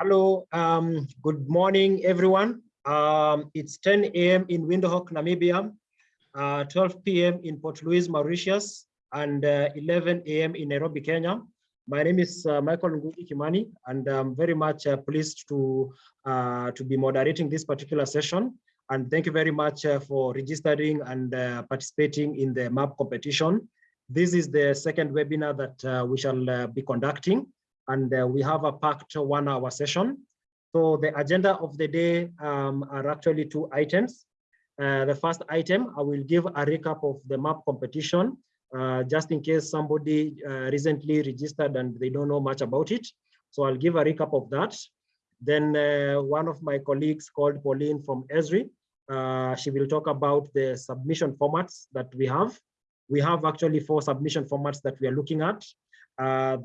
Hello, um, good morning, everyone. Um, it's 10 a.m. in Windhoek, Namibia, uh, 12 p.m. in Port Louis, Mauritius, and uh, 11 a.m. in Nairobi, Kenya. My name is uh, Michael Ngugi Kimani, and I'm very much uh, pleased to, uh, to be moderating this particular session. And thank you very much uh, for registering and participating in the MAP competition. This is the second webinar that we shall be conducting and uh, we have a packed one hour session. So the agenda of the day um, are actually two items. Uh, the first item, I will give a recap of the MAP competition, uh, just in case somebody uh, recently registered and they don't know much about it. So I'll give a recap of that. Then uh, one of my colleagues called Pauline from Esri, uh, she will talk about the submission formats that we have. We have actually four submission formats that we are looking at.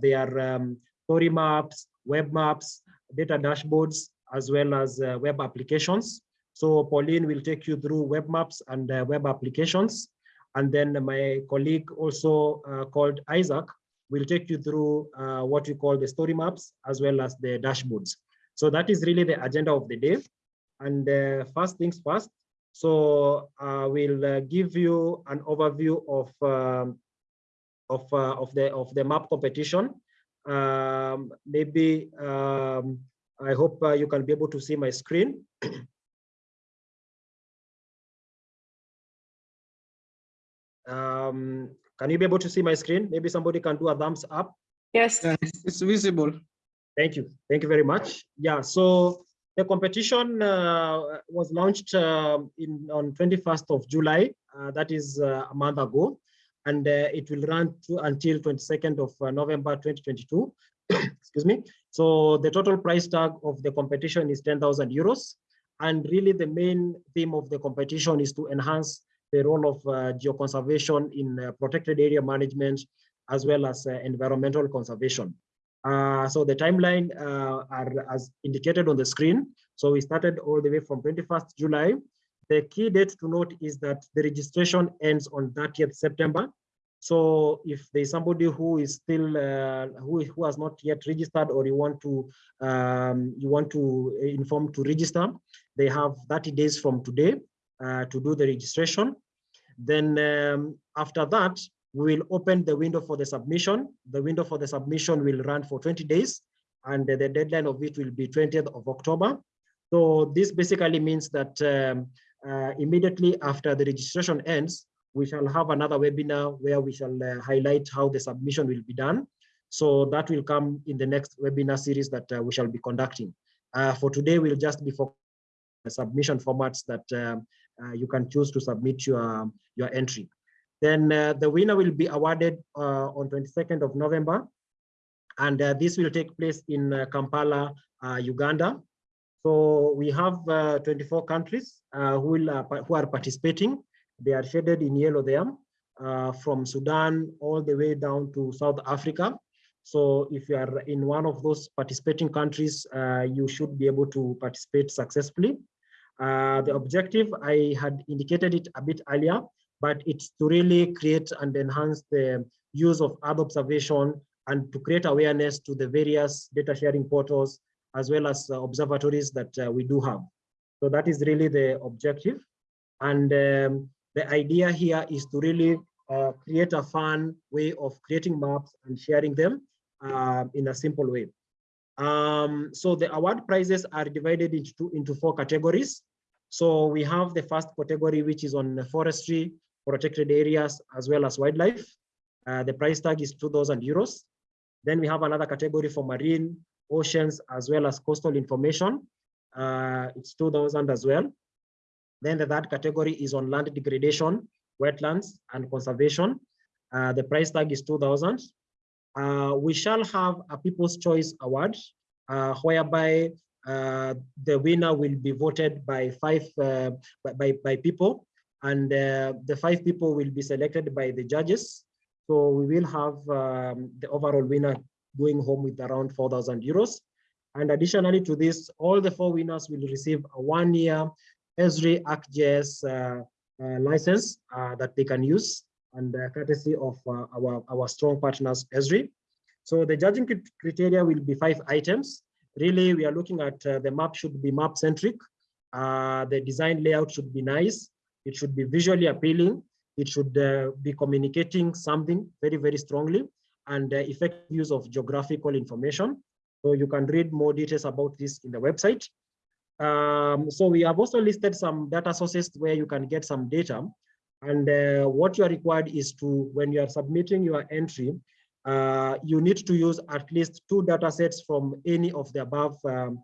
they are um, story maps, web maps, data dashboards, as well as uh, web applications. So Pauline will take you through web maps and uh, web applications. And then my colleague also uh, called Isaac will take you through uh, what we call the story maps as well as the dashboards. So that is really the agenda of the day. And uh, first things first, so I will give you an overview of um, of of the of the map competition um, maybe um, I hope uh, you can be able to see my screen. um, can you be able to see my screen? Maybe somebody can do a thumbs up. Yes, it's visible. Thank you. Thank you very much. Yeah, so the competition uh, was launched uh, in on 21st of July. Uh, that is uh, a month ago and uh, it will run to until 22nd of uh, November 2022. Excuse me. So the total price tag of the competition is 10,000 euros. And really the main theme of the competition is to enhance the role of uh, geoconservation in uh, protected area management, as well as uh, environmental conservation. Uh, so the timeline are as indicated on the screen. So we started all the way from 21st July the key date to note is that the registration ends on 30th September. So if there's somebody who is still uh, who, who has not yet registered or you want to um, you want to inform to register, they have 30 days from today uh, to do the registration. Then um, after that, we will open the window for the submission. The window for the submission will run for 20 days and the deadline of it will be 20th of October. So this basically means that um, uh, immediately after the registration ends, we shall have another webinar where we shall uh, highlight how the submission will be done. So that will come in the next webinar series that uh, we shall be conducting. Uh, for today, we'll just be for submission formats that um, uh, you can choose to submit your, your entry. Then uh, the winner will be awarded on 22nd of November. And this will take place in Kampala, Uganda. So we have uh, 24 countries uh, who, will, uh, who are participating. They are shaded in yellow there, uh, from Sudan all the way down to South Africa. So if you are in one of those participating countries, uh, you should be able to participate successfully. Uh, the objective, I had indicated it a bit earlier, but it's to really create and enhance the use of Earth observation and to create awareness to the various data sharing portals as well as uh, observatories that uh, we do have. So that is really the objective. And um, the idea here is to really uh, create a fun way of creating maps and sharing them uh, in a simple way. Um, so the award prizes are divided into, into four categories. So we have the first category, which is on forestry, protected areas, as well as wildlife. Uh, the price tag is 2,000 euros. Then we have another category for marine, oceans, as well as coastal information. Uh, it's 2000 as well. Then the third category is on land degradation, wetlands, and conservation. Uh, the price tag is 2000. Uh, we shall have a People's Choice Award, uh, whereby uh, the winner will be voted by five uh, by, by people, and uh, the five people will be selected by the judges. So we will have um, the overall winner going home with around 4,000 euros. And additionally to this, all the four winners will receive a one-year Esri ArcGIS uh, uh, license uh, that they can use and courtesy of our, our strong partners Esri. So the judging criteria will be five items. really we are looking at the map should be map centric. The design layout should be nice. It should be visually appealing. It should be communicating something very, very strongly and uh, effective use of geographical information. So you can read more details about this in the website. Um, so we have also listed some data sources where you can get some data. And uh, what you are required is to, when you are submitting your entry, uh, you need to use at least two data sets from any of the above um,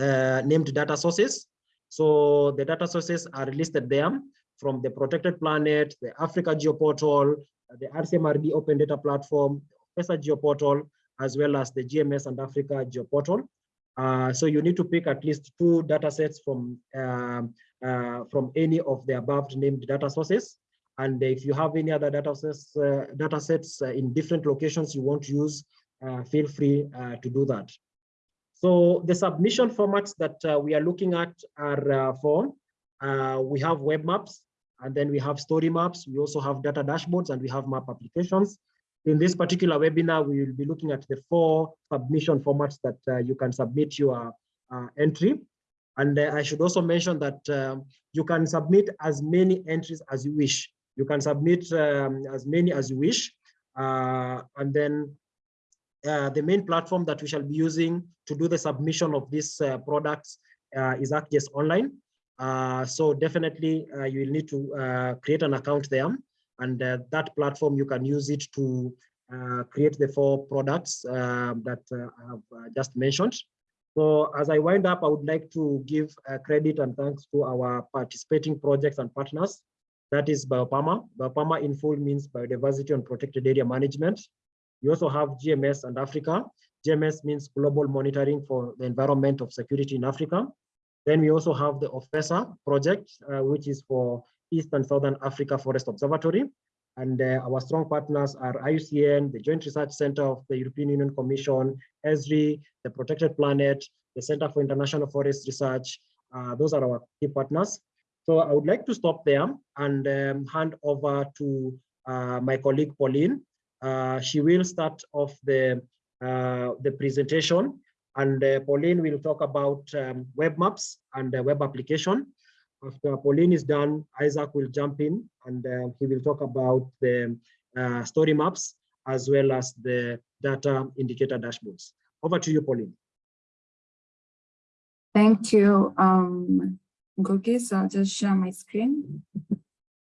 uh, named data sources. So the data sources are listed there from the Protected Planet, the Africa Geoportal, the RCMRD Open Data Platform, PESA Geoportal, as well as the GMES and Africa Geoportal. Uh, so you need to pick at least two data sets from, um, uh, from any of the above named data sources. And if you have any other data sets, uh, data sets uh, in different locations you want to use, uh, feel free uh, to do that. So the submission formats that we are looking at are for, we have web maps, and then we have story maps. We also have data dashboards and we have map applications. In this particular webinar, we will be looking at the four submission formats that uh, you can submit your uh, entry. And uh, I should also mention that um, you can submit as many entries as you wish. You can submit um, as many as you wish. Uh, and then uh, the main platform that we shall be using to do the submission of these uh, products is ArcGIS Online. so definitely you will need to create an account there and uh, that platform, you can use it to uh, create the four products um, that uh, I have just mentioned. So as I wind up, I would like to give credit and thanks to our participating projects and partners. That is BioPama. BioPama in full means Biodiversity and Protected Area Management. We also have GMES and Africa. GMES means Global Monitoring for the Environment of Security in Africa. Then we also have the OFESA project, uh, which is for East and Southern Africa Forest Observatory. And uh, our strong partners are IUCN, the Joint Research Center of the European Union Commission, ESRI, the Protected Planet, the Center for International Forest Research. Uh, those are our key partners. So I would like to stop there and um, hand over to uh, my colleague Pauline. Uh, she will start off the, uh, the presentation and uh, Pauline will talk about um, web maps and web application. After Pauline is done, Isaac will jump in and uh, he will talk about the uh, story maps as well as the data indicator dashboards. Over to you, Pauline. Thank you, um, Ngugi. So I'll just share my screen.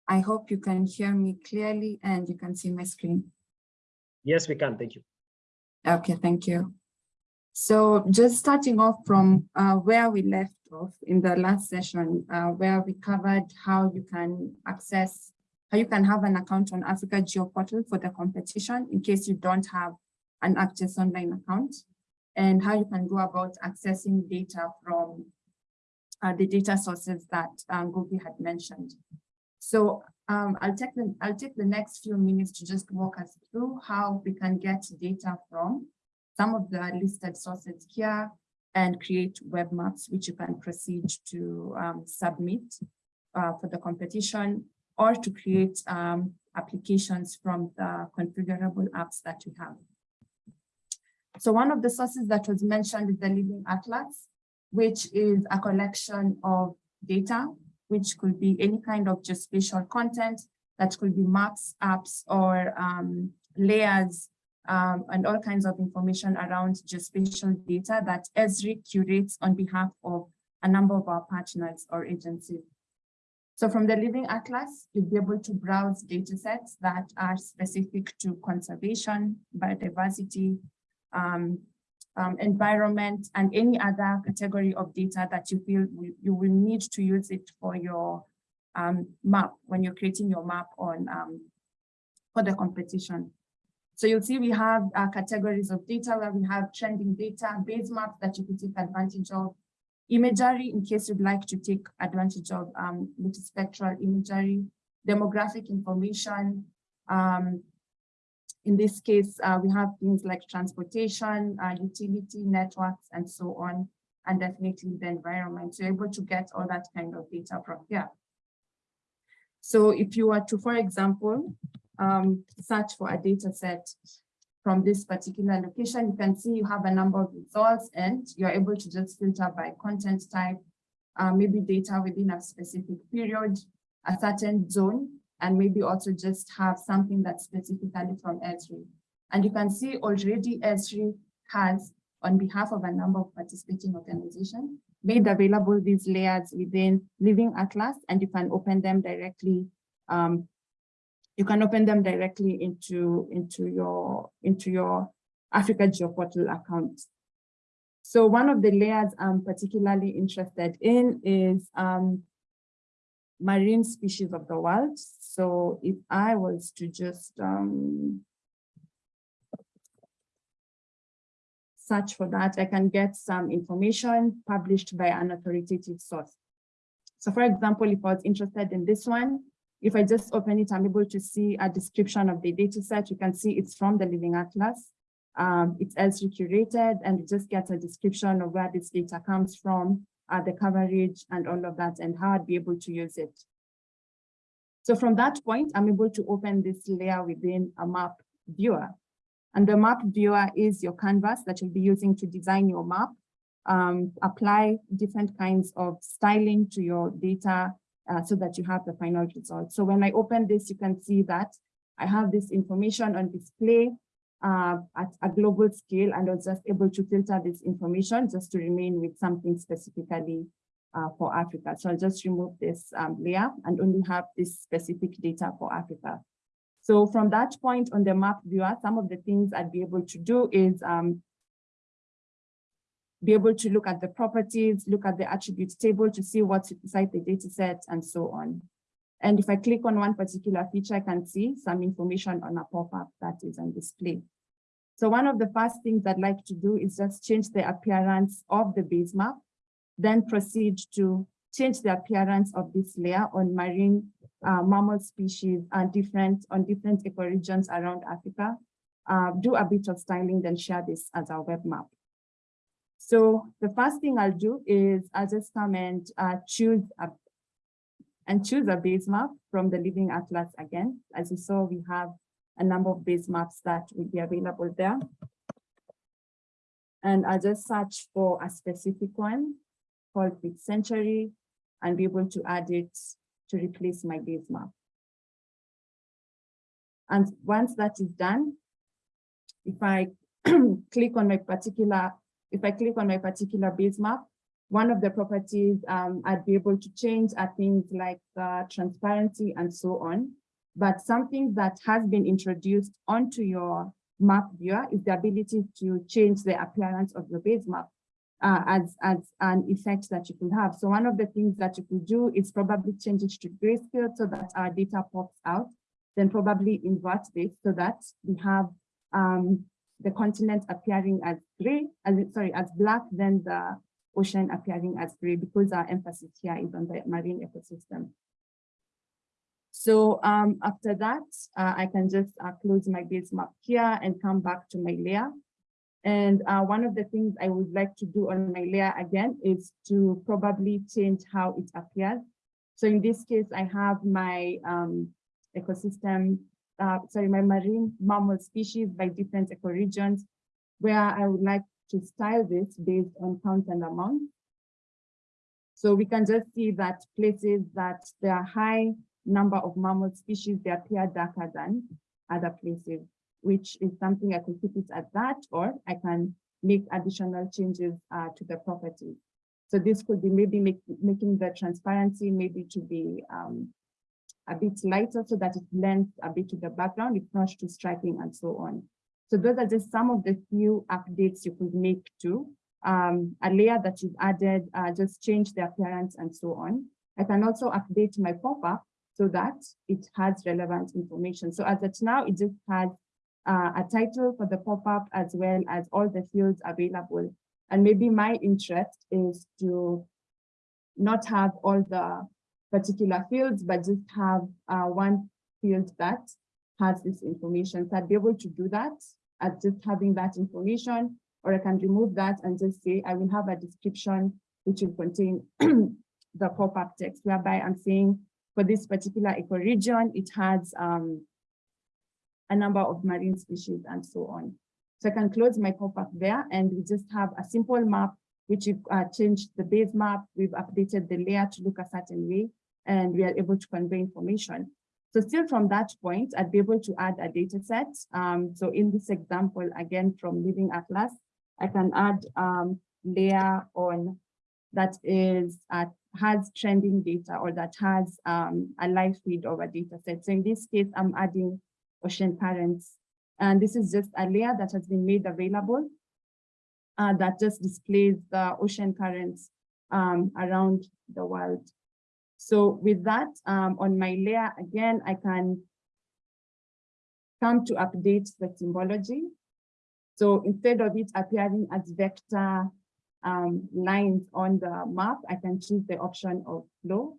I hope you can hear me clearly and you can see my screen. Yes, we can. Thank you. Okay, thank you. So just starting off from uh, where we left off in the last session, uh, where we covered how you can access, how you can have an account on Africa Geoportal for the competition in case you don't have an ArcGIS Online account, and how you can go about accessing data from uh, the data sources that um, had mentioned. So um, I'll take the I'll take the next few minutes to just walk us through how we can get data from some of the listed sources here and create web maps, which you can proceed to um, submit uh, for the competition or to create um, applications from the configurable apps that we have. So one of the sources that was mentioned is the Living Atlas, which is a collection of data, which could be any kind of geospatial content that could be maps, apps, or um, layers um, and all kinds of information around geospatial data that ESRI curates on behalf of a number of our partners or agencies. So from the Living Atlas, you'll be able to browse data sets that are specific to conservation, biodiversity, um, um, environment, and any other category of data that you feel you will need to use it for your um, map when you're creating your map on um, for the competition. So you'll see we have uh, categories of data where we have trending data, base maps that you can take advantage of, imagery in case you'd like to take advantage of um, multispectral imagery, demographic information. Um, in this case, uh, we have things like transportation, uh, utility networks, and so on, and definitely the environment. So you're able to get all that kind of data from here. So if you were to, for example, um, search for a data set. from this particular location, you can see you have a number of results and you're able to just filter by content type, uh, maybe data within a specific period, a certain zone, and maybe also just have something that's specifically from Esri. And you can see already Esri has, on behalf of a number of participating organizations, made available these layers within Living Atlas, and you can open them directly um, you can open them directly into, into your, into your Africa GeoPortal account. So one of the layers I'm particularly interested in is um, marine species of the world. So if I was to just um, search for that, I can get some information published by an authoritative source. So for example, if I was interested in this one, if I just open it, I'm able to see a description of the data set. You can see it's from the Living Atlas. Um, it's Esri curated and you just get a description of where this data comes from, uh, the coverage and all of that and how I'd be able to use it. So from that point, I'm able to open this layer within a map viewer. And the map viewer is your canvas that you'll be using to design your map, um, apply different kinds of styling to your data uh, so that you have the final result. So when I open this, you can see that I have this information on display uh, at a global scale, and I was just able to filter this information just to remain with something specifically uh, for Africa. So I'll just remove this um, layer and only have this specific data for Africa. So from that point on the map viewer, some of the things I'd be able to do is um, be able to look at the properties, look at the attributes table to see what's inside the data set and so on. And if I click on one particular feature, I can see some information on a pop-up that is on display. So one of the first things I'd like to do is just change the appearance of the base map, then proceed to change the appearance of this layer on marine uh, mammal species and different on different ecoregions around Africa, uh, do a bit of styling, then share this as our web map. So the first thing I'll do is I'll just come and uh, choose a and choose a base map from the Living Atlas again. As you saw, we have a number of base maps that will be available there. And I'll just search for a specific one called 5th century and be able to add it to replace my base map. And once that is done, if I click on my particular if I click on my particular base map, one of the properties um, I'd be able to change are things like uh, transparency and so on. But something that has been introduced onto your map viewer is the ability to change the appearance of your base map uh, as, as an effect that you could have. So one of the things that you could do is probably change it to grayscale so that our data pops out, then probably invert this so that we have um, the continent appearing as gray, as sorry, as black, then the ocean appearing as gray because our emphasis here is on the marine ecosystem. So um, after that, uh, I can just uh, close my base map here and come back to my layer. And uh, one of the things I would like to do on my layer again is to probably change how it appears. So in this case, I have my um, ecosystem uh, sorry, my marine mammal species by different ecoregions, where I would like to style this based on count and amount. So we can just see that places that there are high number of mammal species, they appear darker than other places, which is something I could keep it at that, or I can make additional changes uh, to the property. So this could be maybe make, making the transparency maybe to be um, a bit lighter so that it blends a bit to the background, it's not too striking and so on. So those are just some of the few updates you could make to um, a layer that you've added, uh, just change the appearance and so on. I can also update my pop-up so that it has relevant information. So as it now, it just has uh, a title for the pop-up as well as all the fields available. And maybe my interest is to not have all the particular fields, but just have uh, one field that has this information. So I'd be able to do that at just having that information, or I can remove that and just say, I will have a description which will contain the pop-up text, whereby I'm saying for this particular ecoregion, it has um, a number of marine species and so on. So I can close my pop-up there and we just have a simple map, which we've uh, changed the base map. We've updated the layer to look a certain way and we are able to convey information. So still from that point, I'd be able to add a data set. Um, so in this example, again, from Living Atlas, I can add um, layer on that is uh, has trending data or that has um, a live feed of a data set. So in this case, I'm adding ocean currents. And this is just a layer that has been made available uh, that just displays the ocean currents um, around the world. So with that, um, on my layer, again, I can come to update the symbology. So instead of it appearing as vector um, lines on the map, I can choose the option of flow.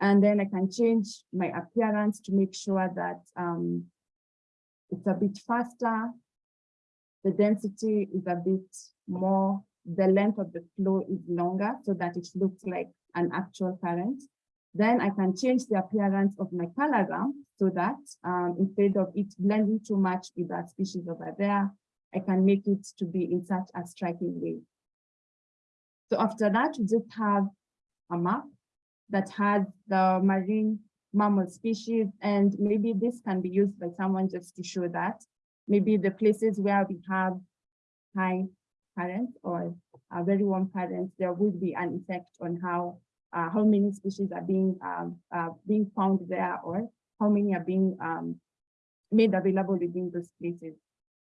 And then I can change my appearance to make sure that um, it's a bit faster. The density is a bit more, the length of the flow is longer so that it looks like an actual current. Then I can change the appearance of my cologram so that um, instead of it blending too much with that species over there, I can make it to be in such a striking way. So after that, we just have a map that has the marine mammal species, and maybe this can be used by someone just to show that maybe the places where we have high currents or a very warm currents, there would be an effect on how uh, how many species are being um, uh, being found there or how many are being um, made available within those places.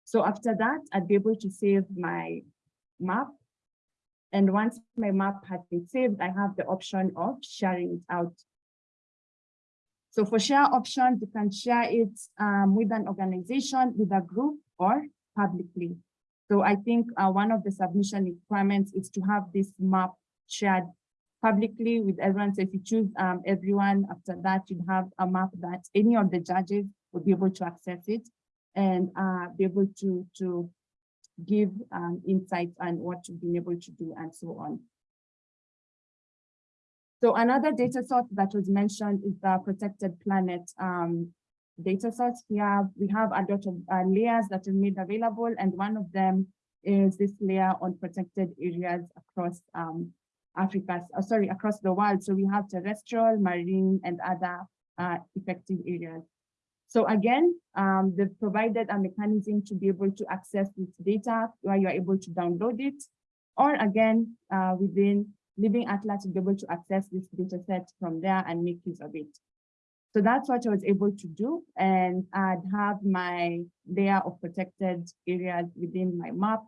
So after that, I'd be able to save my map. And once my map has been saved, I have the option of sharing it out. So for share options, you can share it um, with an organization, with a group, or publicly. So I think uh, one of the submission requirements is to have this map shared publicly with everyone. So if you choose um, everyone, after that, you'd have a map that any of the judges would be able to access it and uh, be able to, to give um, insights on what you've been able to do and so on. So another data source that was mentioned is the protected planet um, data source. Here we have a lot of uh, layers that are made available, and one of them is this layer on protected areas across um, Africa, uh, sorry, across the world. So we have terrestrial, marine, and other uh, effective areas. So again, um, they've provided a mechanism to be able to access this data where you're able to download it, or again, uh, within Living Atlas to be able to access this data set from there and make use of it. So that's what I was able to do. And I'd have my layer of protected areas within my map.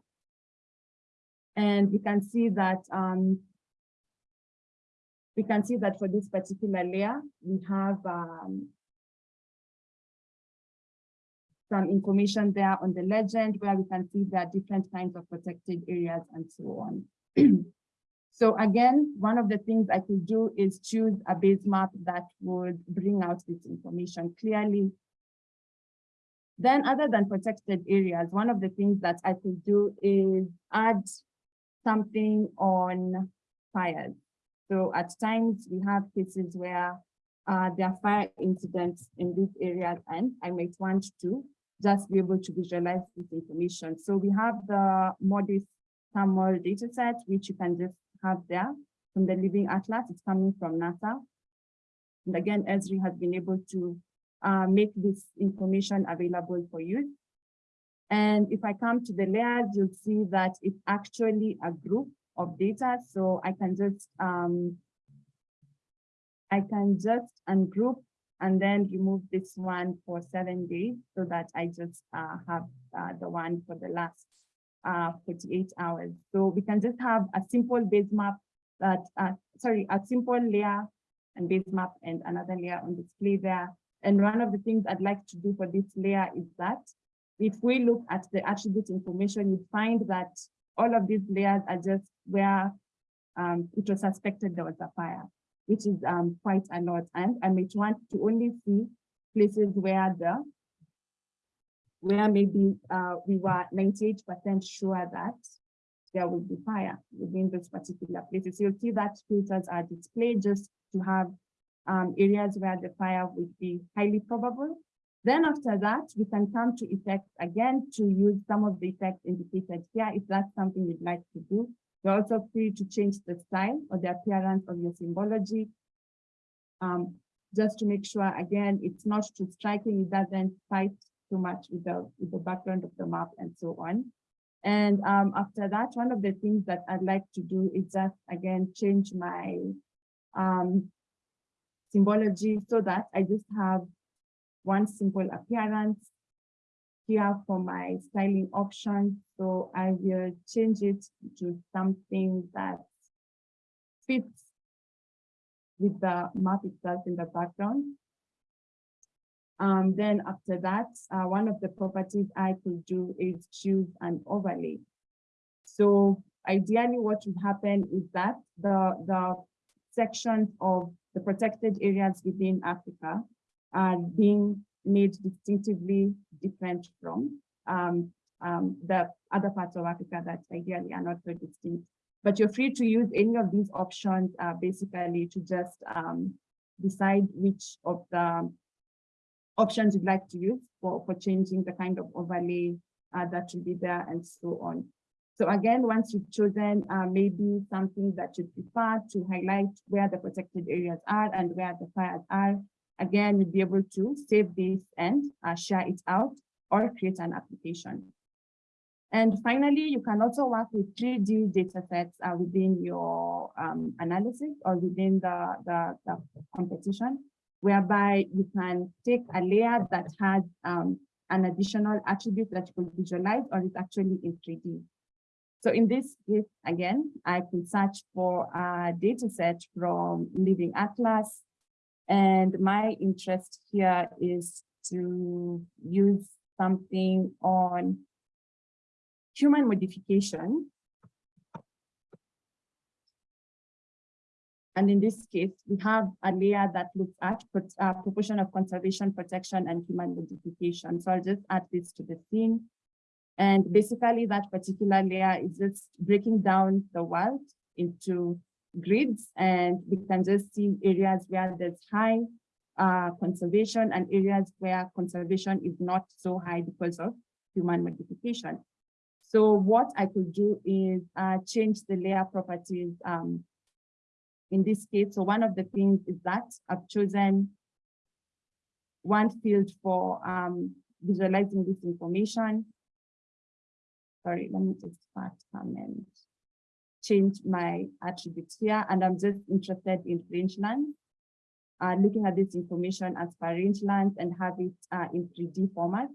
And you can see that um, we can see that for this particular layer, we have um, some information there on the legend where we can see there are different kinds of protected areas and so on. so again, one of the things I could do is choose a base map that would bring out this information clearly. Then other than protected areas, one of the things that I could do is add something on fires. So at times we have cases where uh, there are fire incidents in these areas and I might want to just be able to visualize this information. So we have the MODIS thermal data set, which you can just have there from the Living Atlas. It's coming from NASA. And again, Esri has been able to uh, make this information available for you. And if I come to the layers, you'll see that it's actually a group of data. So I can just um, I can just ungroup and then remove this one for seven days so that I just uh, have uh, the one for the last uh, 48 hours. So we can just have a simple base map that, uh, sorry, a simple layer and base map and another layer on display there. And one of the things I'd like to do for this layer is that if we look at the attribute information, you find that all of these layers are just where um, it was suspected there was a fire, which is um, quite a lot. And I might want to only see places where the where maybe uh, we were 98% sure that there will be fire within those particular places. You'll see that filters are displayed just to have um, areas where the fire would be highly probable Then after that, we can come to effects again to use some of the effects indicated here if that's something you'd like to do. You're also free to change the style or the appearance of your symbology. Um, just to make sure, again, it's not too striking, it doesn't fight too much with the, with the background of the map and so on. And um, after that, one of the things that I'd like to do is just, again, change my um, symbology so that I just have one simple appearance here for my styling option. So I will change it to something that fits with the map itself in the background. Um, then after that, uh, one of the properties I could do is choose an overlay. So ideally what would happen is that the, the sections of the protected areas within Africa are being made distinctively different from um, um, the other parts of Africa that ideally are not so distinct. But you're free to use any of these options uh, basically to just um, decide which of the options you'd like to use for, for changing the kind of overlay uh, that will be there and so on. So again, once you've chosen uh, maybe something that you prefer to highlight where the protected areas are and where the fires are, again, you'll be able to save this and uh, share it out or create an application. And finally, you can also work with 3D data sets uh, within your um, analysis or within the, the, the, competition, whereby you can take a layer that has um, an additional attribute that you could visualize or is actually in 3D. So in this case, again, I could search for a data set from Living Atlas. And my interest here is to use something on human modification. And in this case, we have a layer that looks at uh, proportion of conservation, protection, and human modification. So I'll just add this to the scene. And basically that particular layer is just breaking down the world into grids and we can just see areas where there's high uh, conservation and areas where conservation is not so high because of human modification. So what I could do is uh, change the layer properties um, in this case. So one of the things is that I've chosen one field for um, visualizing this information. Sorry, let me just start comment. Change my attributes here, and I'm just interested in rangeland. Uh, looking at this information as per rangeland and have it uh, in 3D format.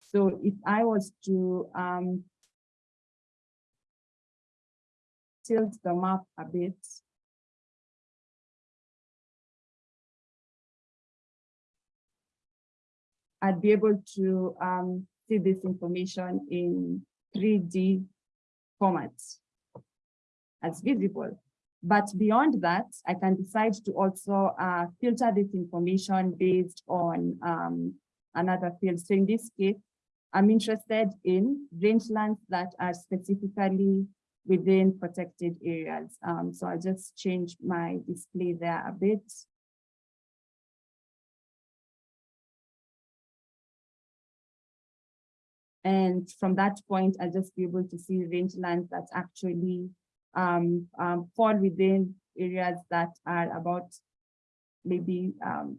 So if I was to um, tilt the map a bit. I'd be able to um, see this information in 3D format as visible. But beyond that, I can decide to also uh, filter this information based on um, another field. So in this case, I'm interested in rangelands that are specifically within protected areas. Um, so I'll just change my display there a bit. And from that point, I'll just be able to see rangelands that actually um, um, fall within areas that are about maybe um,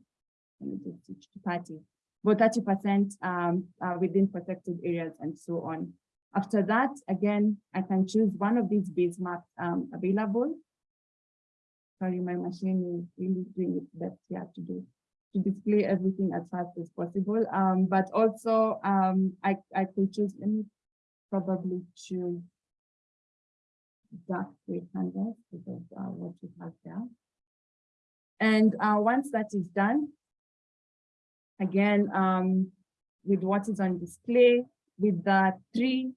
let me just 30, about 30% um, uh, within protected areas and so on. After that, again, I can choose one of these base maps um, available. Sorry, my machine is really doing its best here to do to display everything as fast as possible. Um, but also, um, I, I could choose, let me probably choose dark gray canvas because uh, what we have there. And uh, once that is done, again, um, with what is on display, with the three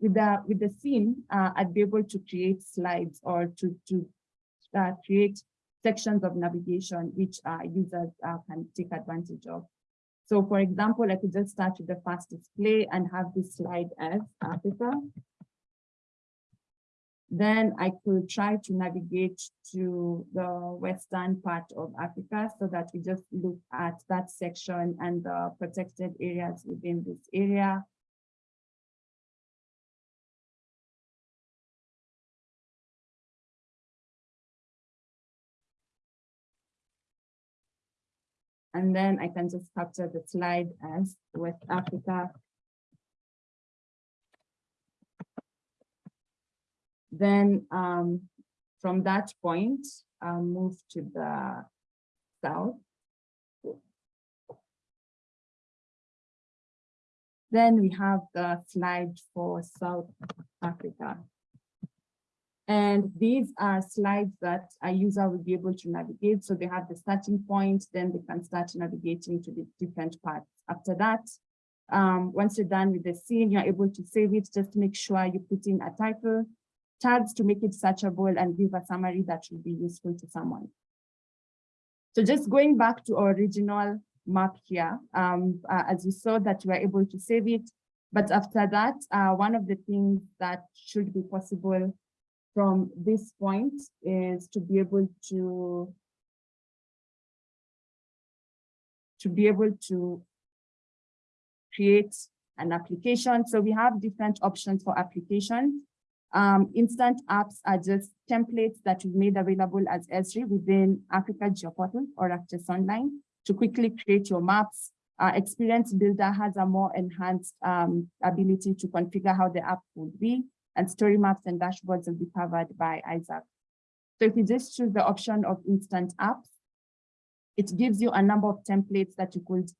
with the with the scene, uh, I'd be able to create slides or to to uh, create sections of navigation which uh, users can take advantage of. So, for example, I could just start with the first display and have this slide as Africa. Then I could try to navigate to the western part of Africa so that we just look at that section and the protected areas within this area. And then I can just capture the slide as West Africa. Then um, from that point, I'll move to the south. Then we have the slide for South Africa. And these are slides that a user will be able to navigate. So they have the starting point, then they can start navigating to the different parts. After that, um, once you're done with the scene, you're able to save it. Just make sure you put in a title, tags to make it searchable and give a summary that will be useful to someone. So just going back to our original map here, um, uh, as you saw that we're able to save it. But after that, uh, one of the things that should be possible from this point is to be able to to be able to create an application. So we have different options for applications. Um, instant apps are just templates that we made available as Esri within Africa GeoPortal or ArcGIS Online to quickly create your maps. Uh, Experience Builder has a more enhanced um, ability to configure how the app would be and story maps and dashboards will be covered by Isaac. So if you just choose the option of instant apps, it gives you a number of templates that you could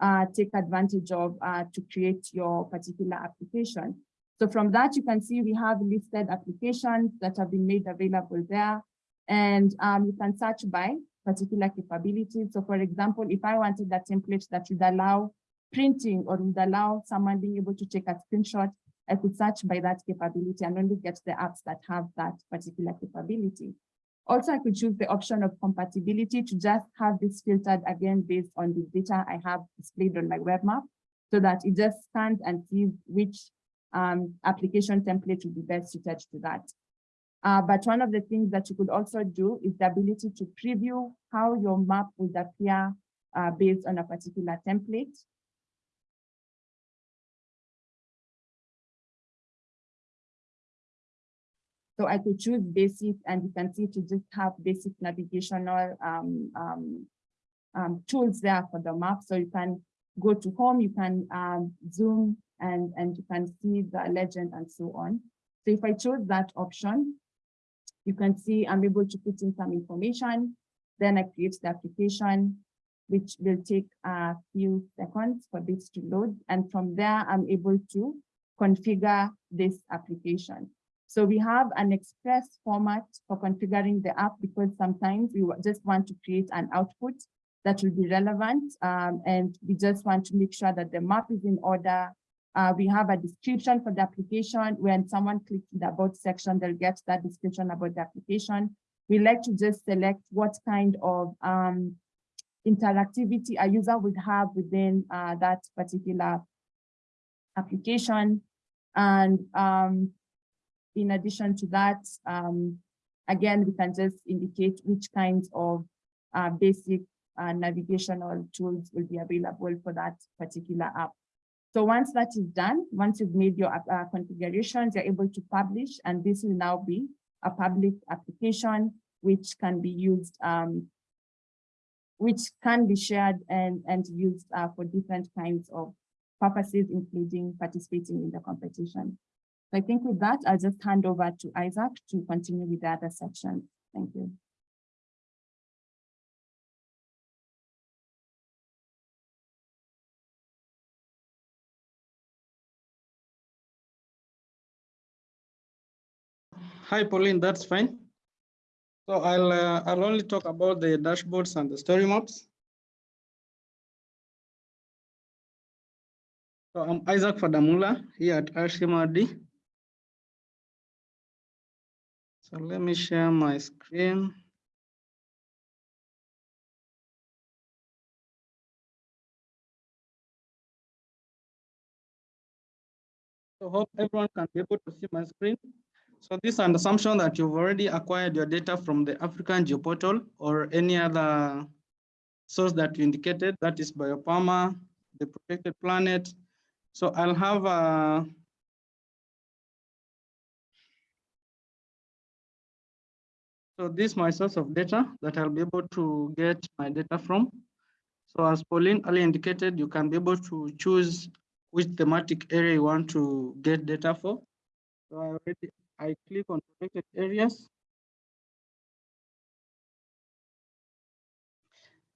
uh, take advantage of uh, to create your particular application. So from that, you can see we have listed applications that have been made available there. And um, you can search by particular capabilities. So for example, if I wanted a template that would allow printing or would allow someone being able to take a screenshot, I could search by that capability and only get the apps that have that particular capability. Also, I could choose the option of compatibility to just have this filtered again based on the data I have displayed on my web map so that it just scans and sees which um, application template would be best suited to that. Uh, but one of the things that you could also do is the ability to preview how your map would appear uh, based on a particular template. So I could choose basic and you can see to just have basic navigational um, um, um, tools there for the map. So you can go to home, you can um, zoom and, and you can see the legend and so on. So if I chose that option, you can see I'm able to put in some information. Then I create the application, which will take a few seconds for this to load. And from there, I'm able to configure this application. So we have an express format for configuring the app because sometimes we just want to create an output that will be relevant. Um, and we just want to make sure that the map is in order. Uh, we have a description for the application. When someone clicks the about section, they'll get that description about the application. We like to just select what kind of um, interactivity a user would have within uh, that particular application. And um, in addition to that, um, again, we can just indicate which kinds of uh, basic uh, navigational tools will be available for that particular app. So once that is done, once you've made your uh, configurations, you're able to publish, and this will now be a public application which can be used, um, which can be shared and, and used uh, for different kinds of purposes, including participating in the competition. So I think with that, I'll just hand over to Isaac to continue with the other section. Thank you. Hi, Pauline, that's fine. So I'll, uh, I'll only talk about the dashboards and the story maps. So I'm Isaac Fadamula here at RCMRD. So let me share my screen. So hope everyone can be able to see my screen. So this is an assumption that you've already acquired your data from the African GeoPortal or any other source that you indicated, that is Biopama, the protected planet. So I'll have a So this is my source of data that I'll be able to get my data from. So as Pauline earlier indicated, you can be able to choose which thematic area you want to get data for. So I already I click on protected areas.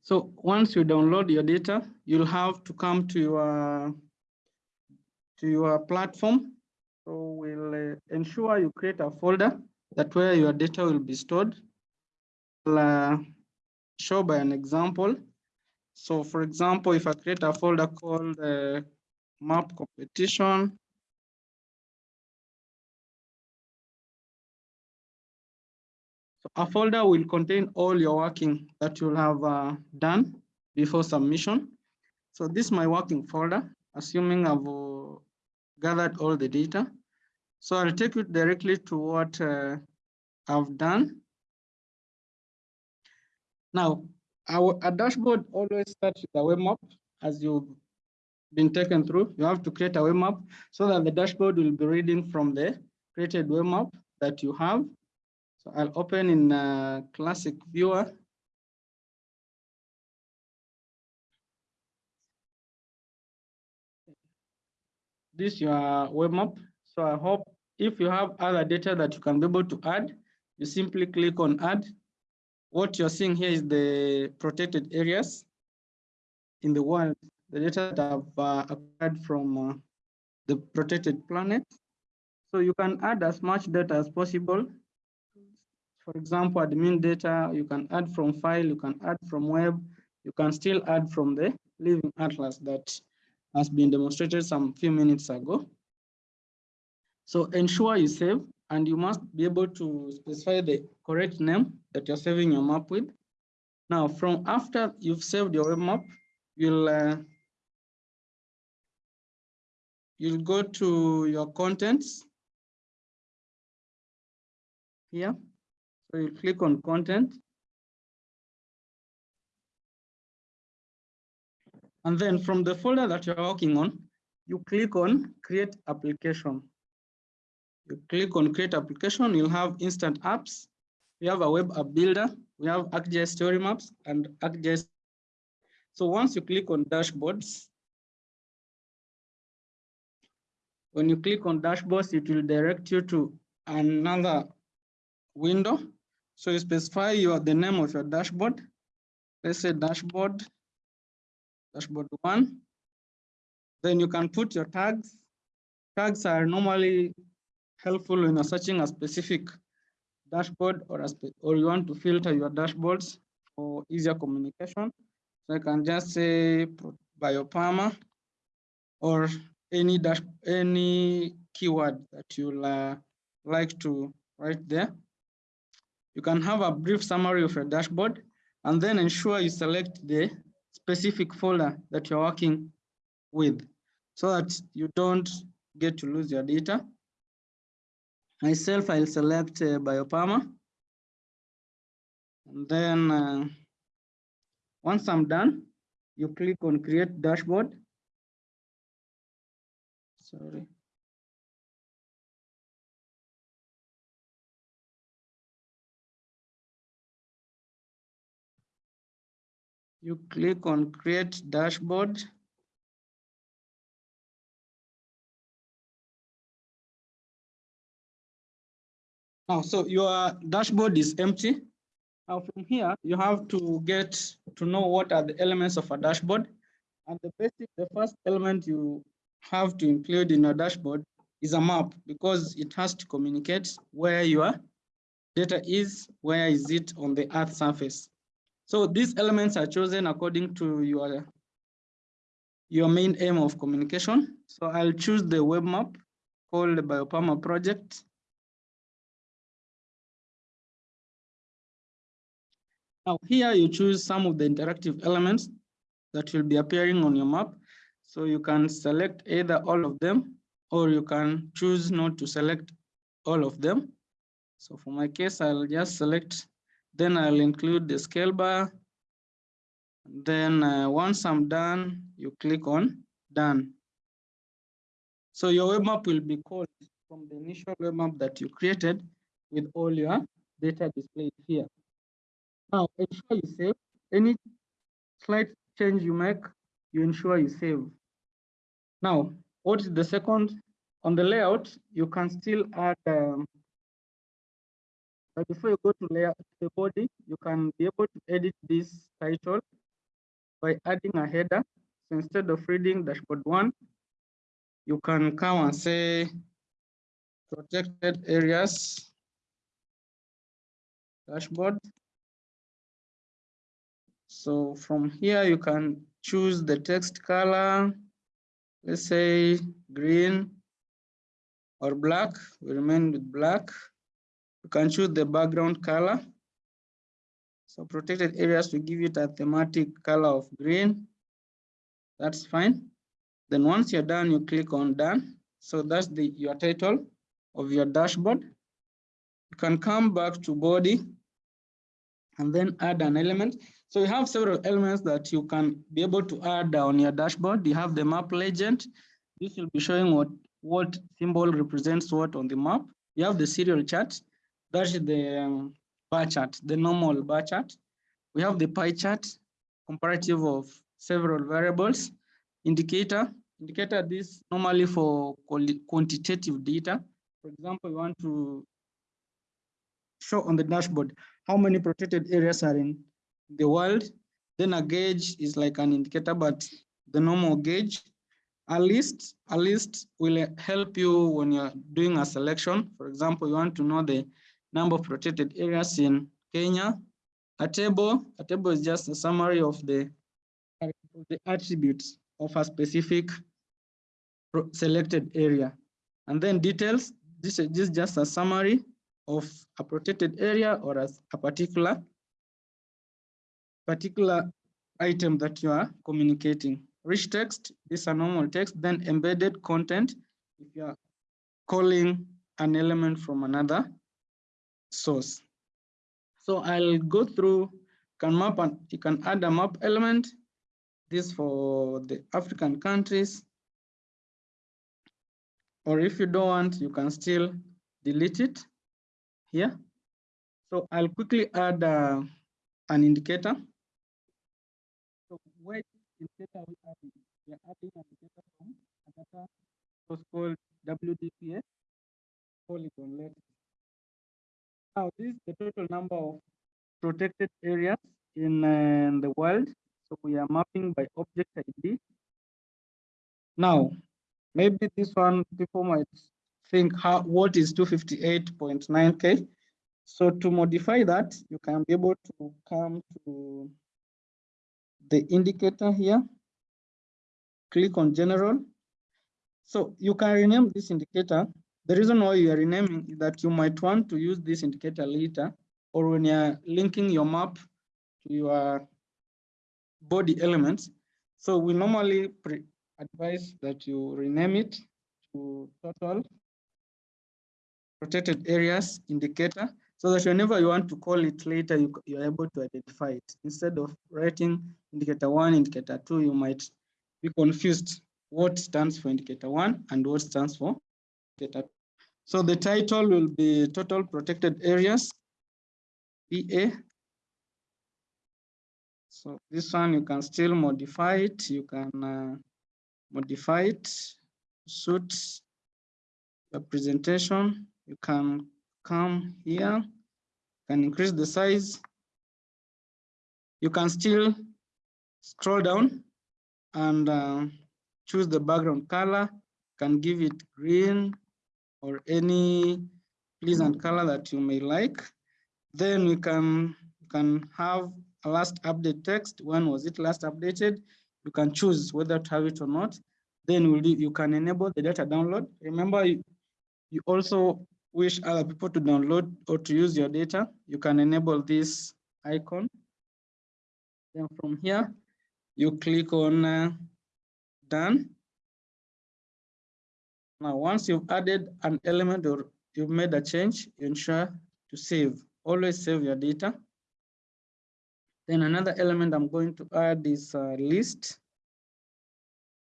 So once you download your data, you'll have to come to your to your platform. So we'll uh, ensure you create a folder that where your data will be stored. I'll uh, show by an example. So for example, if I create a folder called uh, map competition, so a folder will contain all your working that you'll have uh, done before submission. So this is my working folder, assuming I've uh, gathered all the data. So I'll take you directly to what uh, I've done. Now, our a dashboard always starts with a web map as you've been taken through. You have to create a web map so that the dashboard will be reading from the created web map that you have. So I'll open in a classic viewer. This your web map. So I hope if you have other data that you can be able to add, you simply click on add. What you're seeing here is the protected areas in the world, the data that I've uh, acquired from uh, the protected planet. So you can add as much data as possible. For example, admin data, you can add from file, you can add from web, you can still add from the living atlas that has been demonstrated some few minutes ago. So ensure you save and you must be able to specify the correct name that you're saving your map with. Now, from after you've saved your web map, you'll uh, you'll go to your contents here. So you click on content. And then from the folder that you're working on, you click on create application. You click on create application, you'll have instant apps. We have a web app builder. We have ArcGIS story maps and ArcGIS. So once you click on dashboards, when you click on dashboards, it will direct you to another window. So you specify your the name of your dashboard. Let's say dashboard, dashboard one. Then you can put your tags. Tags are normally helpful when you're searching a specific dashboard or a or you want to filter your dashboards for easier communication. So I can just say biopama or any dash any keyword that you'll uh, like to write there. You can have a brief summary of your dashboard and then ensure you select the specific folder that you're working with so that you don't get to lose your data. Myself, I'll select uh, Biopama. And then uh, once I'm done, you click on create dashboard. Sorry. You click on create dashboard. Now, so your dashboard is empty. Now from here, you have to get to know what are the elements of a dashboard. And the basic, the first element you have to include in your dashboard is a map because it has to communicate where your data is, where is it on the earth surface. So these elements are chosen according to your, your main aim of communication. So I'll choose the web map called the Biopama project. Now here you choose some of the interactive elements that will be appearing on your map. So you can select either all of them or you can choose not to select all of them. So for my case, I'll just select, then I'll include the scale bar. Then uh, once I'm done, you click on done. So your web map will be called from the initial web map that you created with all your data displayed here. Now ensure you save any slight change you make, you ensure you save. Now, what is the second? On the layout, you can still add, um, but before you go to layout the body, you can be able to edit this title by adding a header. So instead of reading dashboard one, you can come and say protected areas dashboard. So from here, you can choose the text color, let's say green or black, we remain with black. You can choose the background color. So protected areas, we give it a thematic color of green. That's fine. Then once you're done, you click on done. So that's the your title of your dashboard. You can come back to body and then add an element. So you have several elements that you can be able to add on your dashboard. You have the map legend. This will be showing what, what symbol represents what on the map. You have the serial chart. That's the um, bar chart, the normal bar chart. We have the pie chart, comparative of several variables. Indicator, indicator this normally for quantitative data. For example, you want to show on the dashboard how many protected areas are in the world. Then a gauge is like an indicator, but the normal gauge. A list, a list will help you when you're doing a selection. For example, you want to know the number of protected areas in Kenya. A table, a table is just a summary of the, the attributes of a specific selected area. And then details, this is, this is just a summary of a protected area or as a particular particular item that you are communicating. Rich text, this is a normal text, then embedded content, if you are calling an element from another source. So I'll go through, can map and you can add a map element, this for the African countries. Or if you don't want, you can still delete it here. So I'll quickly add uh, an indicator. So where indicator we adding? We are adding an indicator from a data called WDPA polygon let. Now this is the total number of protected areas in uh, the world. So we are mapping by object ID. Now, maybe this one people might think how what is 258.9k. So to modify that, you can be able to come to the indicator here, click on general. So you can rename this indicator. The reason why you are renaming is that you might want to use this indicator later or when you're linking your map to your body elements. So we normally advise that you rename it to total protected areas indicator so that whenever you want to call it later, you, you're able to identify it. Instead of writing indicator one, indicator two, you might be confused what stands for indicator one and what stands for So the title will be total protected areas, PA. So this one you can still modify it. You can uh, modify it, suit the presentation. You can come here, can increase the size. You can still scroll down and uh, choose the background color, can give it green or any pleasant color that you may like. Then we can, can have a last update text. When was it last updated? You can choose whether to have it or not. Then we'll, you can enable the data download. Remember, you, you also wish other people to download or to use your data, you can enable this icon. Then from here, you click on uh, done. Now, once you've added an element or you've made a change, ensure to save. Always save your data. Then another element I'm going to add is a list.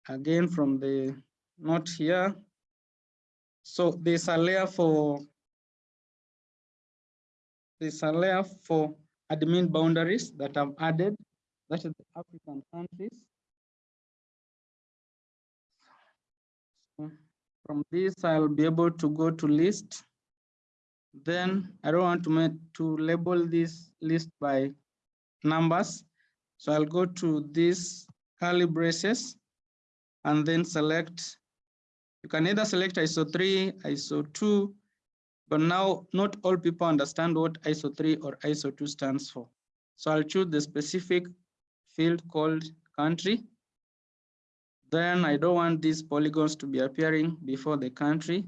Again, from the note here. So there's a layer for there's a layer for admin boundaries that I've added. That is the African countries. From this, I'll be able to go to list. Then I don't want to make to label this list by numbers. So I'll go to this curly braces and then select. You can either select ISO 3, ISO 2, but now not all people understand what ISO 3 or ISO 2 stands for. So I'll choose the specific field called country. Then I don't want these polygons to be appearing before the country.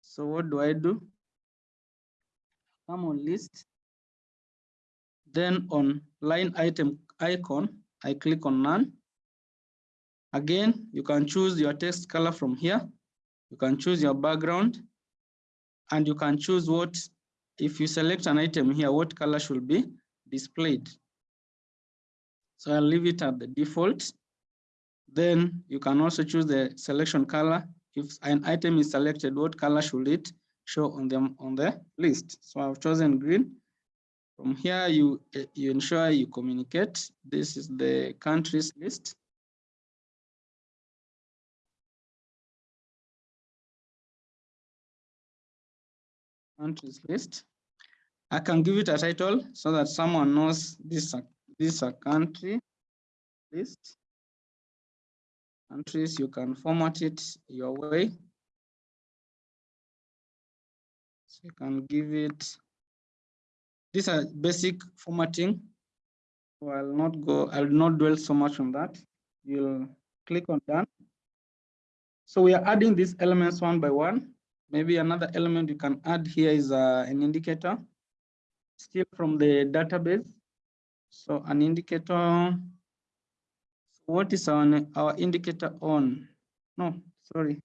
So what do I do? Come on list. Then on line item icon, I click on none. Again, you can choose your text color from here. You can choose your background and you can choose what, if you select an item here, what color should be displayed. So I'll leave it at the default. Then you can also choose the selection color. If an item is selected, what color should it show on them on the list? So I've chosen green. From here, you, you ensure you communicate. This is the countries list. countries list. I can give it a title so that someone knows this, this a country list. Countries, you can format it your way. So you can give it, these are basic formatting. So I'll not go, I'll not dwell so much on that. You'll click on done. So we are adding these elements one by one. Maybe another element you can add here is uh, an indicator, still from the database. So an indicator, what is our, our indicator on? No, sorry.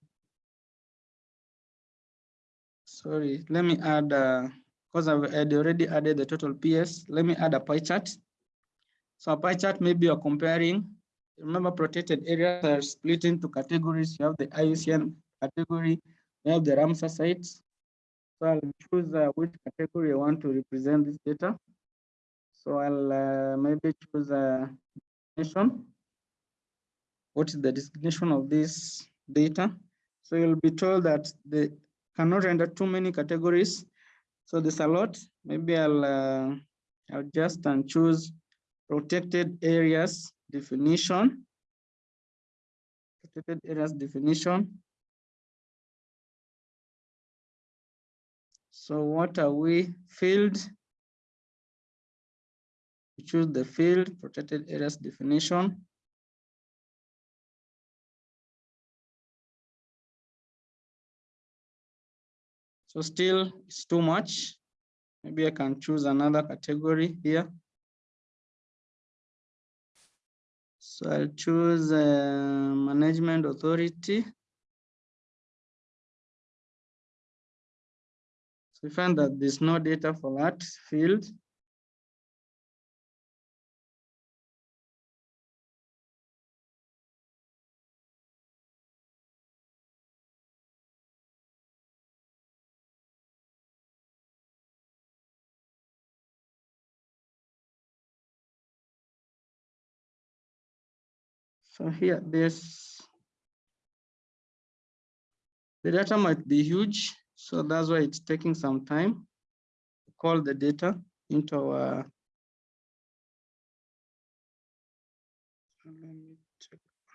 Sorry, let me add, because uh, I've already added the total PS, let me add a pie chart. So a pie chart, maybe you're comparing, remember protected areas are split into categories. You have the IUCN category, you have the Ramsar sites. So I'll choose uh, which category I want to represent this data. So I'll uh, maybe choose a destination. What is the destination of this data? So you'll be told that they cannot render too many categories. So there's a lot. Maybe I'll uh, I'll just and choose protected areas definition. Protected areas definition. So what are we? Field. We choose the field, protected areas definition. So still it's too much. Maybe I can choose another category here. So I'll choose uh, management authority. So we find that there's no data for that field. So here, this the data might be huge. So that's why it's taking some time to call the data into our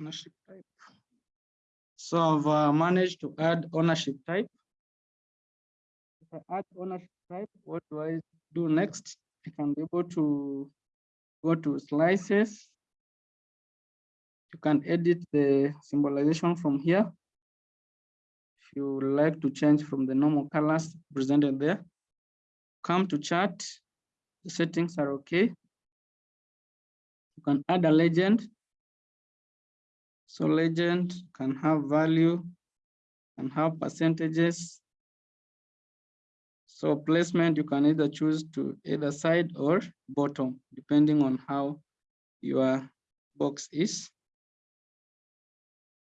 ownership type. So I've uh, managed to add ownership type. If I add ownership type, what do I do next? I can be able to go to slices. You can edit the symbolization from here If you like to change from the normal colors presented there, come to chart, the settings are okay. You can add a legend. So legend can have value, and have percentages. So placement, you can either choose to either side or bottom, depending on how your box is.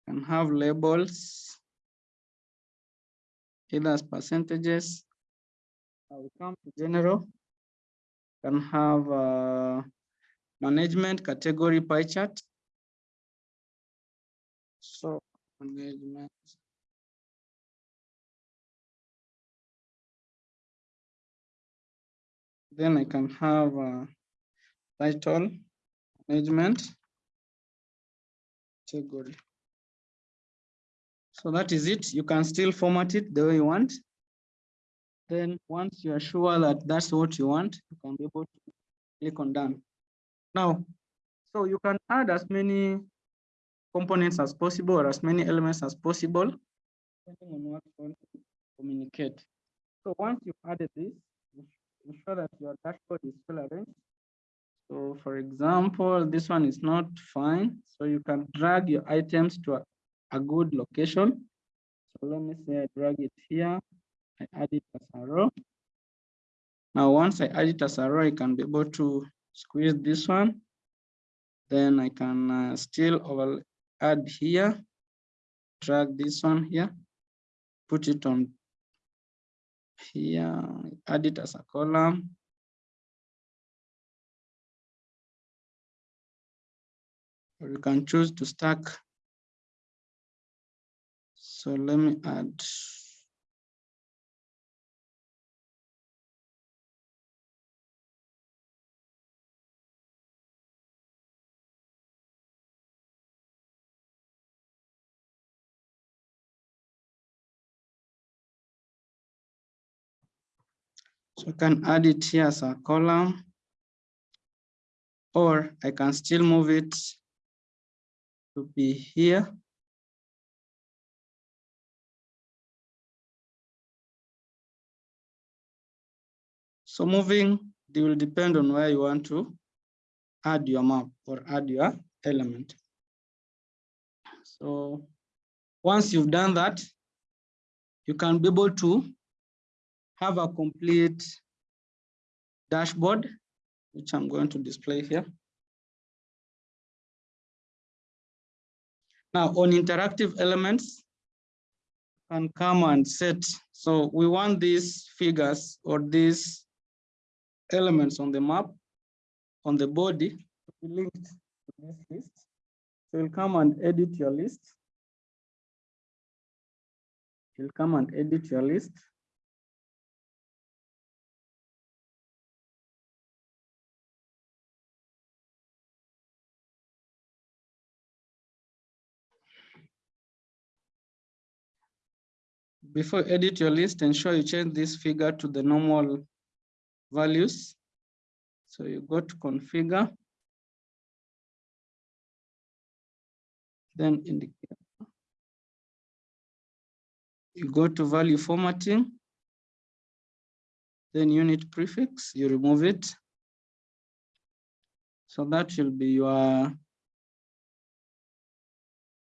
Can have labels, either as percentages. Will come to general. Can have uh, management category pie chart. So management. Then I can have a title, management, category. So that is it. You can still format it the way you want. Then once you are sure that that's what you want, you can be able to click on done. Now, so you can add as many components as possible or as many elements as possible, depending on what you want to communicate. So once you've added this, ensure that your dashboard is well arranged. So for example, this one is not fine. So you can drag your items to a, good location. So let me say I drag it here. I add it as a row. Now, once I add it as a row, I can be able to squeeze this one. Then I can uh, still over add here, drag this one here, put it on here, add it as a column. Or you can choose to stack. So let me add. So I can add it here as a column. Or I can still move it to be here. So moving, they will depend on where you want to add your map or add your element. So once you've done that, you can be able to have a complete dashboard, which I'm going to display here. Now on interactive elements, can come and set. So we want these figures or these elements on the map, on the body, to be linked to this list. So you'll come and edit your list. You'll come and edit your list. Before you edit your list, ensure you change this figure to the normal values. So you go to configure. Then indicate. You go to value formatting. Then unit prefix, you remove it. So that will be your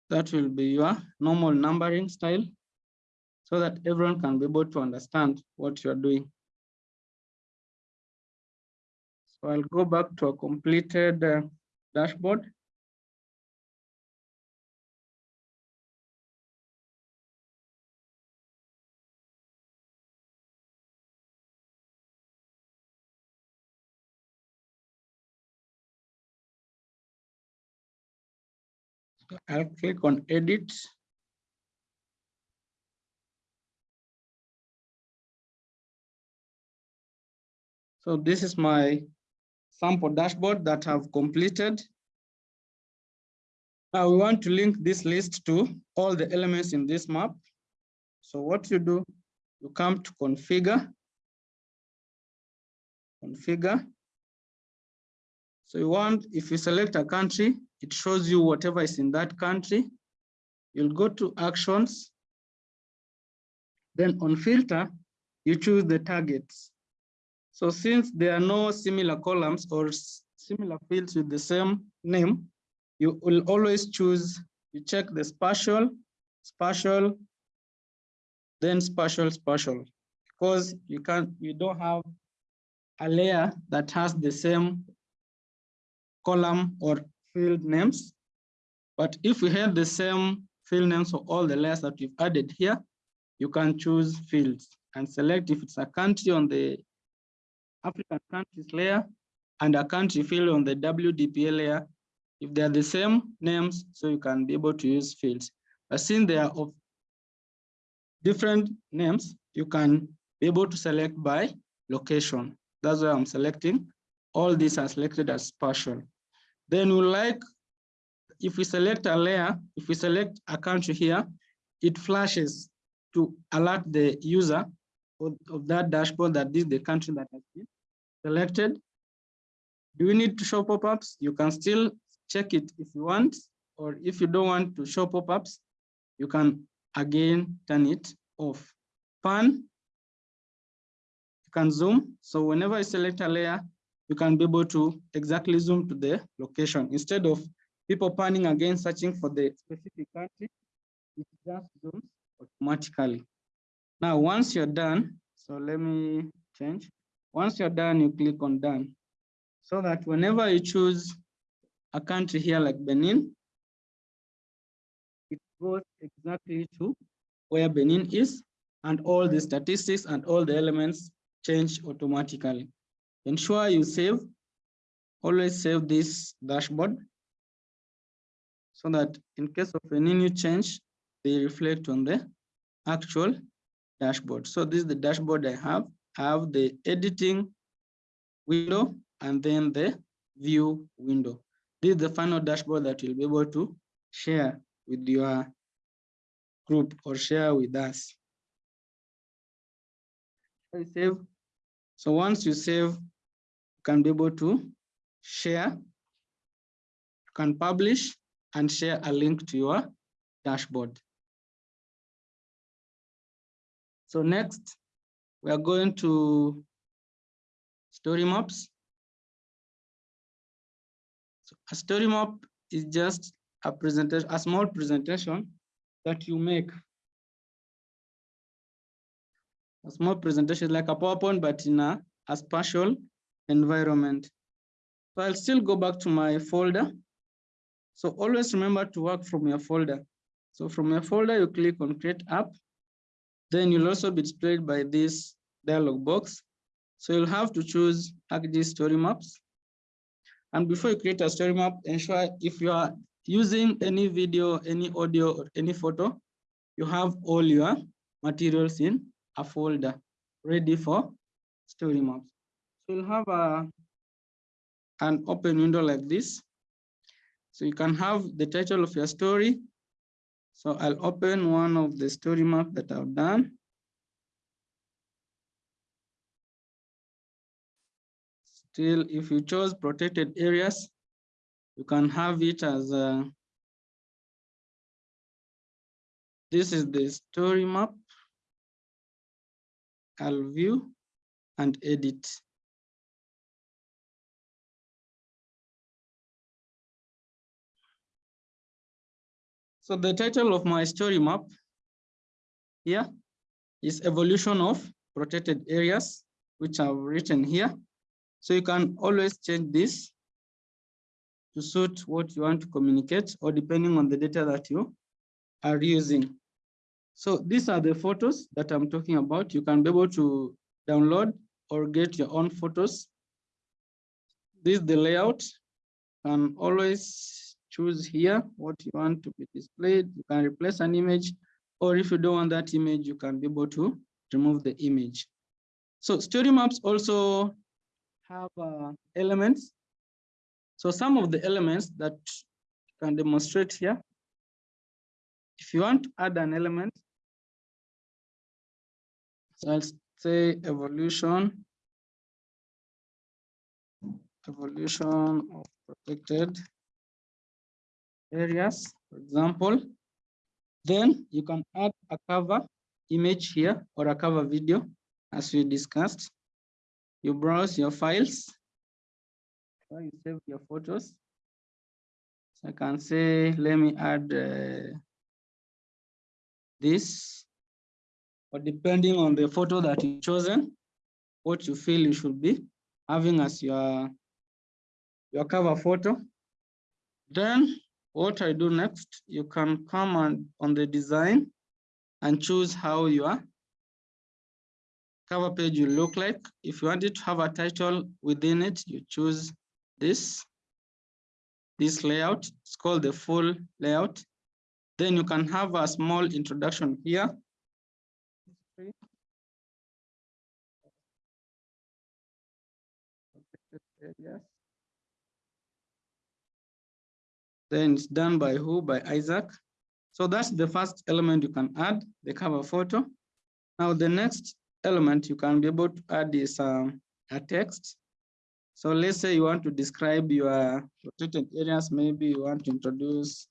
that will be your normal numbering style so that everyone can be able to understand what you're doing. So I'll go back to a completed uh, dashboard. So I'll click on edit. So this is my sample dashboard that I've completed. Now we want to link this list to all the elements in this map. So what you do, you come to configure, configure. So you want, if you select a country, it shows you whatever is in that country. You'll go to actions. Then on filter, you choose the targets. So since there are no similar columns or similar fields with the same name, you will always choose, you check the spatial, spatial, then spatial, spatial. because you can't, you don't have a layer that has the same column or field names. But if we had the same field names for all the layers that we've added here, you can choose fields and select if it's a country on the African countries layer and a country field on the WDPA layer. If they're the same names, so you can be able to use fields. But since they are of different names, you can be able to select by location. That's why I'm selecting. All these are selected as partial. Then we like, if we select a layer, if we select a country here, it flashes to alert the user of, of that dashboard that this is the country that has been selected. Do you need to show pop-ups? You can still check it if you want, or if you don't want to show pop-ups, you can again turn it off. Pan, you can zoom. So whenever I select a layer, you can be able to exactly zoom to the location instead of people panning again, searching for the specific country, it just zooms automatically. Now, once you're done, so let me change. Once you're done, you click on done. So that whenever you choose a country here like Benin, it goes exactly to where Benin is and all the statistics and all the elements change automatically. Ensure you save, always save this dashboard so that in case of any new change, they reflect on the actual dashboard. So this is the dashboard I have. I have the editing window and then the view window. This is the final dashboard that you'll be able to share with your group or share with us. I save. So once you save, you can be able to share, you can publish and share a link to your dashboard. So next, we are going to story maps. So a story map is just a presentation, a small presentation that you make. A small presentation like a PowerPoint, but in a, a spatial environment. So I'll still go back to my folder. So always remember to work from your folder. So from your folder, you click on create app. Then you'll also be displayed by this dialog box. So you'll have to choose ArcGIS story maps. And before you create a story map, ensure if you are using any video, any audio, or any photo, you have all your materials in a folder ready for story maps. So you'll have a, an open window like this. So you can have the title of your story, so I'll open one of the story map that I've done. Still, if you chose protected areas, you can have it as a, this is the story map. I'll view and edit. So the title of my story map here is evolution of protected areas, which I've written here. So you can always change this to suit what you want to communicate or depending on the data that you are using. So these are the photos that I'm talking about. You can be able to download or get your own photos. This is the layout. And always choose here what you want to be displayed. You can replace an image, or if you don't want that image, you can be able to remove the image. So story maps also have uh, elements. So some of the elements that can demonstrate here. If you want to add an element, so I'll say evolution, evolution of protected areas, for example, then you can add a cover image here or a cover video as we discussed. You browse your files, you save your photos. So I can say, let me add uh, this or depending on the photo that you chosen, what you feel you should be having as your, your cover photo. Then what I do next, you can come on, on the design and choose how your cover page will look like. If you want it to have a title within it, you choose this, this layout. It's called the full layout. Then you can have a small introduction here. Then it's done by who? By Isaac. So that's the first element you can add, the cover photo. Now the next element you can be able to add is um, a text. So let's say you want to describe your protected areas, maybe you want to introduce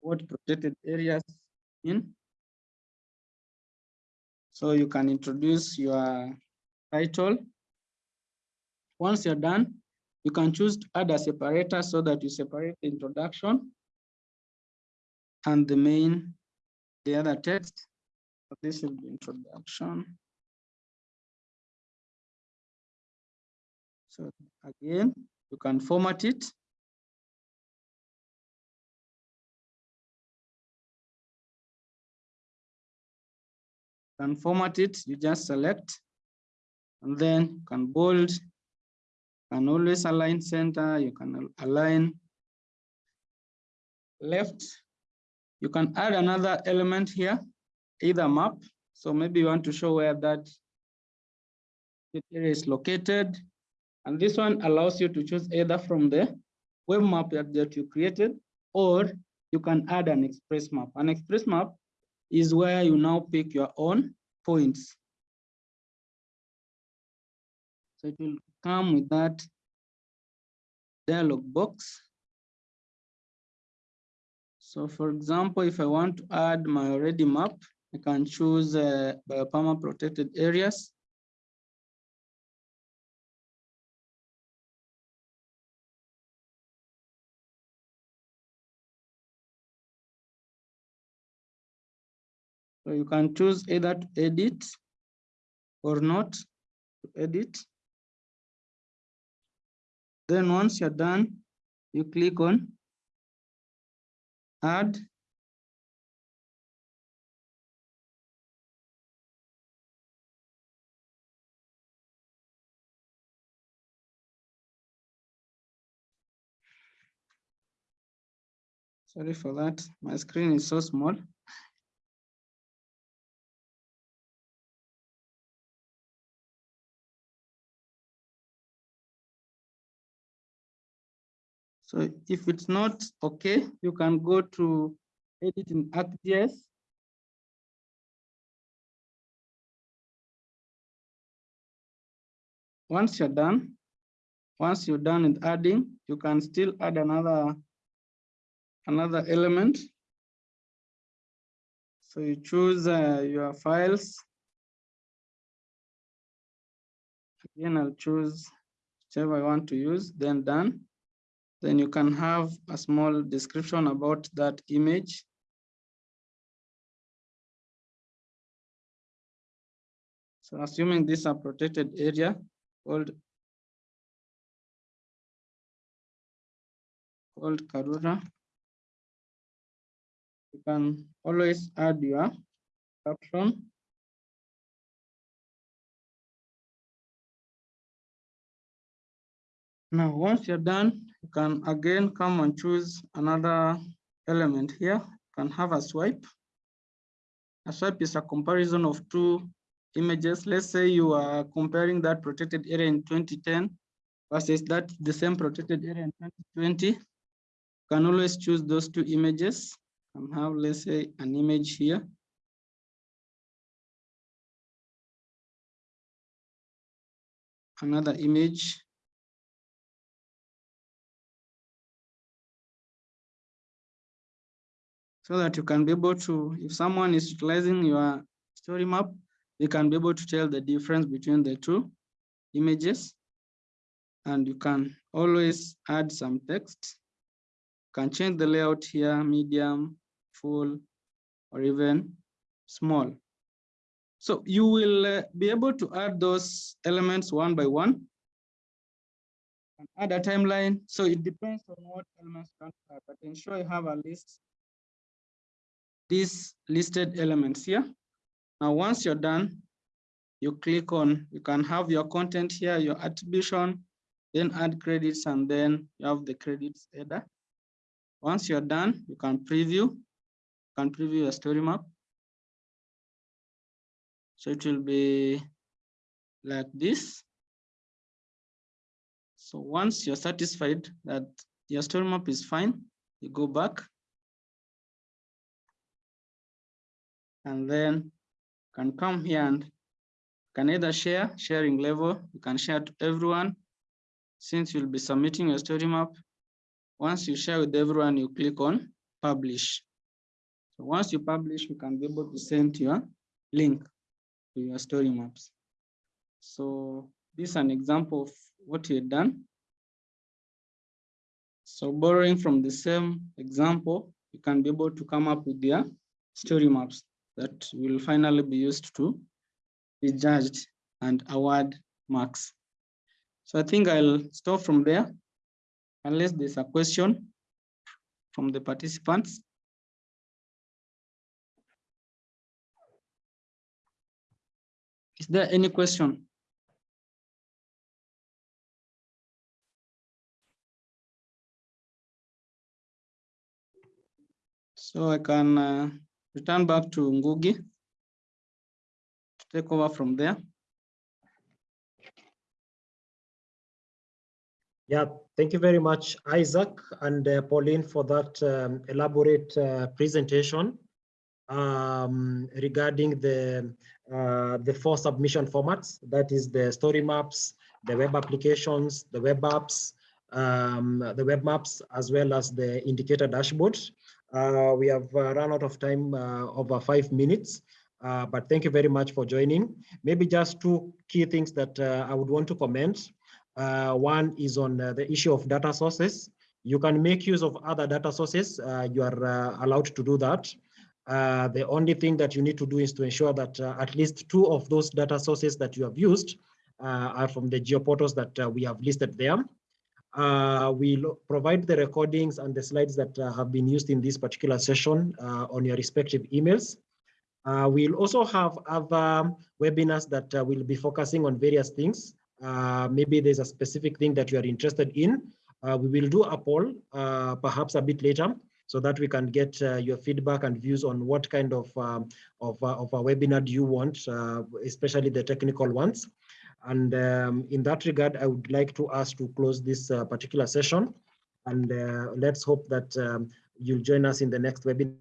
what protected areas in. So you can introduce your title. Once you're done, you can choose to add a separator so that you separate the introduction and the main, the other text. This will be introduction. So again, you can format it. can format it, you just select, and then you can bold, can always align center, you can align left. You can add another element here, either map. So maybe you want to show where that area is located. And this one allows you to choose either from the web map that, that you created, or you can add an express map. An express map is where you now pick your own points. So it will come with that dialog box. So for example, if I want to add my already map, I can choose uh, biopama protected areas. So you can choose either to edit or not to edit. Then once you're done, you click on add. Sorry for that. My screen is so small. So if it's not okay, you can go to edit in ArcGIS. Once you're done, once you're done with adding, you can still add another another element. So you choose uh, your files. Again, I'll choose whichever I want to use, then done. Then you can have a small description about that image. So assuming this is a protected area called, called Karura, you can always add your caption. Now, once you're done, you can again come and choose another element here. You can have a swipe. A swipe is a comparison of two images. Let's say you are comparing that protected area in 2010 versus that the same protected area in 2020. You can always choose those two images and have, let's say, an image here. Another image so that you can be able to, if someone is utilizing your story map, you can be able to tell the difference between the two images. And you can always add some text. You can change the layout here, medium, full, or even small. So you will uh, be able to add those elements one by one. And add a timeline. So it depends on what elements you want to add, but ensure you have a least these listed elements here. Now, once you're done, you click on, you can have your content here, your attribution, then add credits, and then you have the credits header. Once you're done, you can preview, you can preview your story map. So it will be like this. So once you're satisfied that your story map is fine, you go back. And then can come here and can either share, sharing level, you can share to everyone. Since you'll be submitting your story map, once you share with everyone, you click on publish. So once you publish, you can be able to send your link to your story maps. So this is an example of what you had done. So borrowing from the same example, you can be able to come up with your story maps that will finally be used to be judged and award marks. So I think I'll stop from there unless there's a question from the participants. Is there any question? So I can uh, return back to Ngugi to take over from there. Yeah, thank you very much, Isaac and uh, Pauline, for that um, elaborate uh, presentation um, regarding the uh, the four submission formats. That is the story maps, the web applications, the web apps, um, the web maps, as well as the indicator dashboard. Uh, we have uh, run out of time uh, over five minutes. Uh, but thank you very much for joining. Maybe just two key things that uh, I would want to comment. Uh, one is on the issue of data sources. You can make use of other data sources. you are allowed to do that. the only thing that you need to do is to ensure that at least two of those data sources that you have used are from the geoportals that we have listed there. Uh, we'll provide the recordings and the slides that uh, have been used in this particular session uh, on your respective emails. Uh, we'll also have other webinars that uh, will be focusing on various things. Uh, maybe there's a specific thing that you are interested in. we will do a poll, perhaps a bit later, so that we can get your feedback and views on what kind of, um, of, of a webinar do you want, especially the technical ones. And um, in that regard, I would like to ask to close this uh, particular session. And uh, let's hope that um, you'll join us in the next webinar.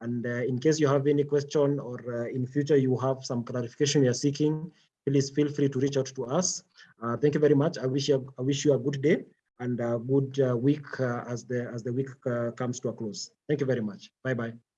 And uh, in case you have any question or uh, in future you have some clarification you're seeking, please feel free to reach out to us. Uh, thank you very much. I wish you, I wish you a good day and a good uh, week as the as the week comes to a close. Thank you very much. Bye bye.